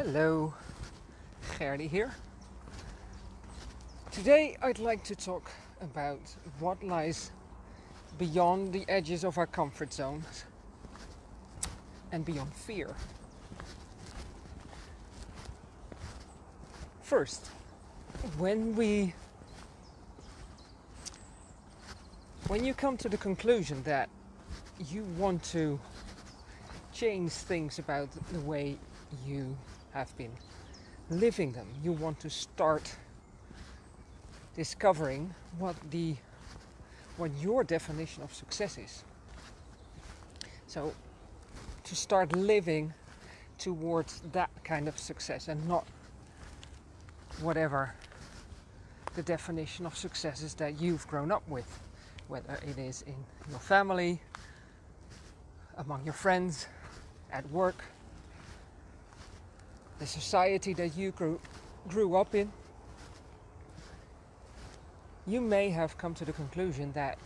Hello, Gerdy here. Today I'd like to talk about what lies beyond the edges of our comfort zones and beyond fear. First, when we when you come to the conclusion that you want to change things about the way you have been living them, you want to start discovering what the what your definition of success is. So to start living towards that kind of success and not whatever the definition of success is that you've grown up with, whether it is in your family, among your friends, at work, the society that you grew, grew up in. You may have come to the conclusion that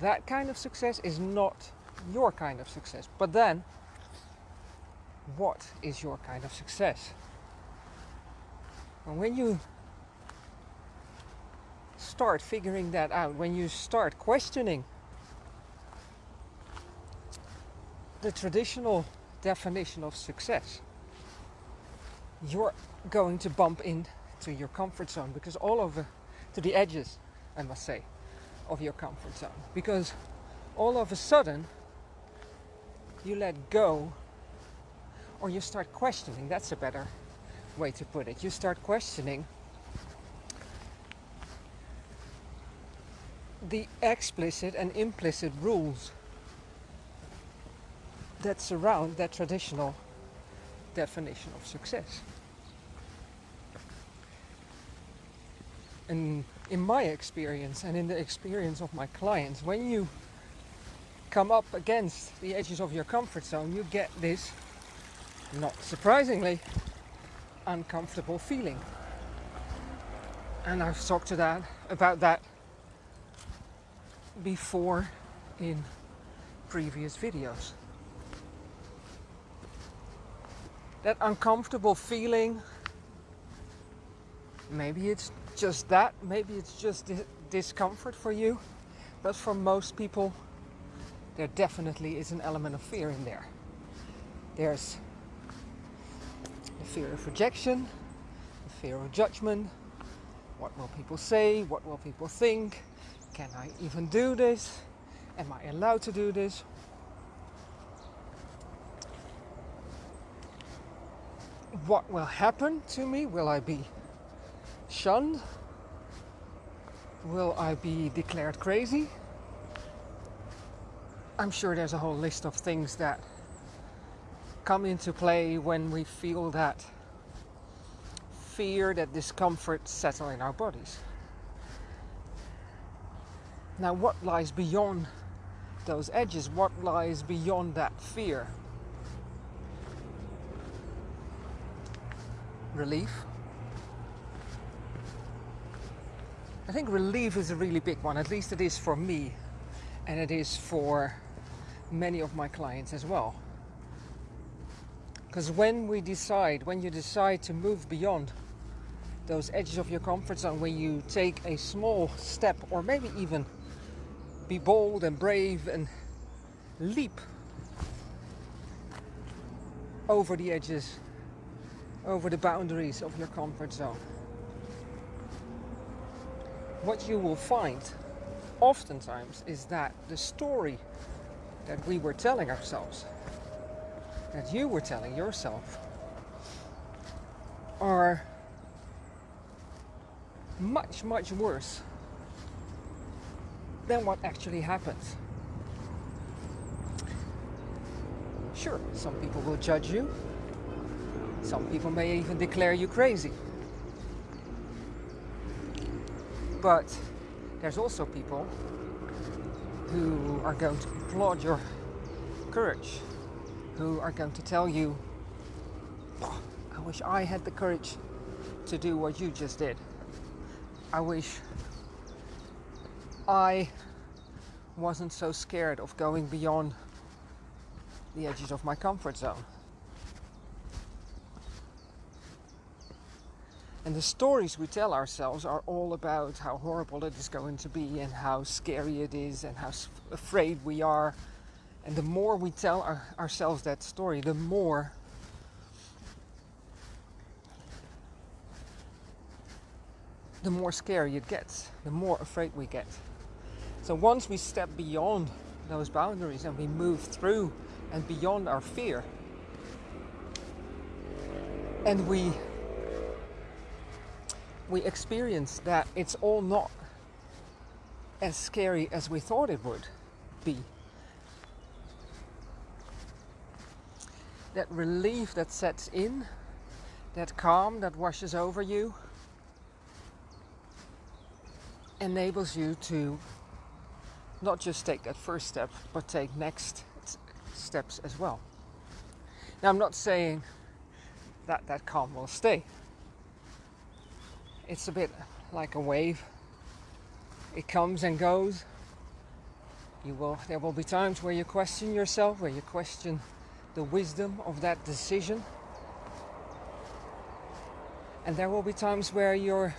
that kind of success is not your kind of success. But then, what is your kind of success? And when you start figuring that out, when you start questioning the traditional definition of success, you're going to bump into your comfort zone because all over to the edges, I must say, of your comfort zone. Because all of a sudden, you let go or you start questioning. That's a better way to put it. You start questioning the explicit and implicit rules that surround that traditional definition of success. And in my experience and in the experience of my clients, when you come up against the edges of your comfort zone, you get this, not surprisingly, uncomfortable feeling. And I've talked to that about that before in previous videos. That uncomfortable feeling, maybe it's just that, maybe it's just discomfort for you, but for most people, there definitely is an element of fear in there. There's the fear of rejection, the fear of judgment. What will people say? What will people think? Can I even do this? Am I allowed to do this? What will happen to me? Will I be shunned? Will I be declared crazy? I'm sure there's a whole list of things that come into play when we feel that fear, that discomfort settle in our bodies. Now, what lies beyond those edges? What lies beyond that fear? Relief. I think relief is a really big one, at least it is for me, and it is for many of my clients as well. Because when we decide, when you decide to move beyond those edges of your comfort zone, when you take a small step or maybe even be bold and brave and leap over the edges, over the boundaries of your comfort zone, what you will find oftentimes is that the story that we were telling ourselves, that you were telling yourself, are much, much worse than what actually happens. Sure, some people will judge you. Some people may even declare you crazy. But there's also people who are going to applaud your courage, who are going to tell you, I wish I had the courage to do what you just did. I wish I wasn't so scared of going beyond the edges of my comfort zone. And the stories we tell ourselves are all about how horrible it is going to be and how scary it is and how afraid we are. And the more we tell our, ourselves that story, the more the more scary it gets, the more afraid we get. So once we step beyond those boundaries and we move through and beyond our fear, and we we experience that it's all not as scary as we thought it would be. That relief that sets in, that calm that washes over you, enables you to not just take that first step, but take next steps as well. Now, I'm not saying that that calm will stay. It's a bit like a wave. It comes and goes. You will there will be times where you question yourself, where you question the wisdom of that decision. And there will be times where you're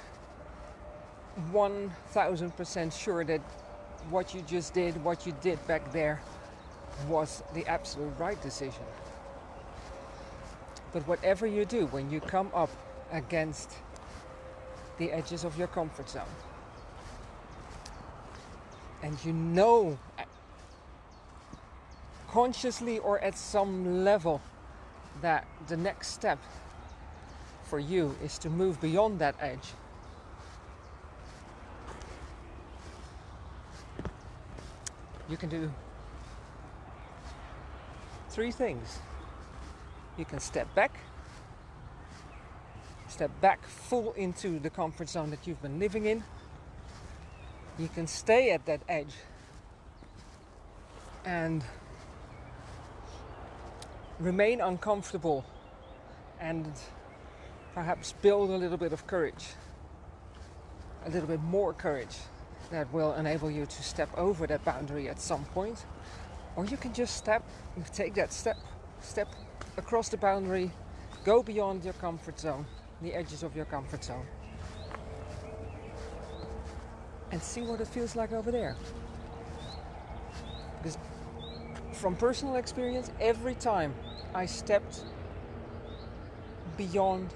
1000% sure that what you just did, what you did back there, was the absolute right decision. But whatever you do, when you come up against the edges of your comfort zone, and you know uh, consciously or at some level that the next step for you is to move beyond that edge. You can do three things. You can step back, step back full into the comfort zone that you've been living in. You can stay at that edge and remain uncomfortable and perhaps build a little bit of courage, a little bit more courage that will enable you to step over that boundary at some point. Or you can just step, take that step, step across the boundary, go beyond your comfort zone, the edges of your comfort zone, and see what it feels like over there. Because from personal experience, every time I stepped beyond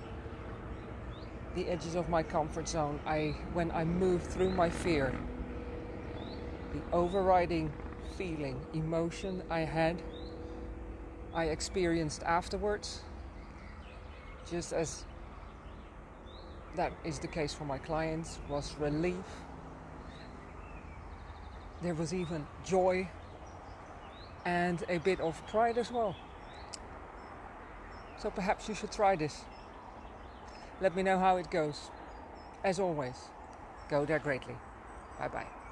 the edges of my comfort zone, I when I moved through my fear, the overriding feeling, emotion I had, I experienced afterwards, just as that is the case for my clients, was relief. There was even joy and a bit of pride as well. So perhaps you should try this. Let me know how it goes. As always, go there greatly. Bye bye.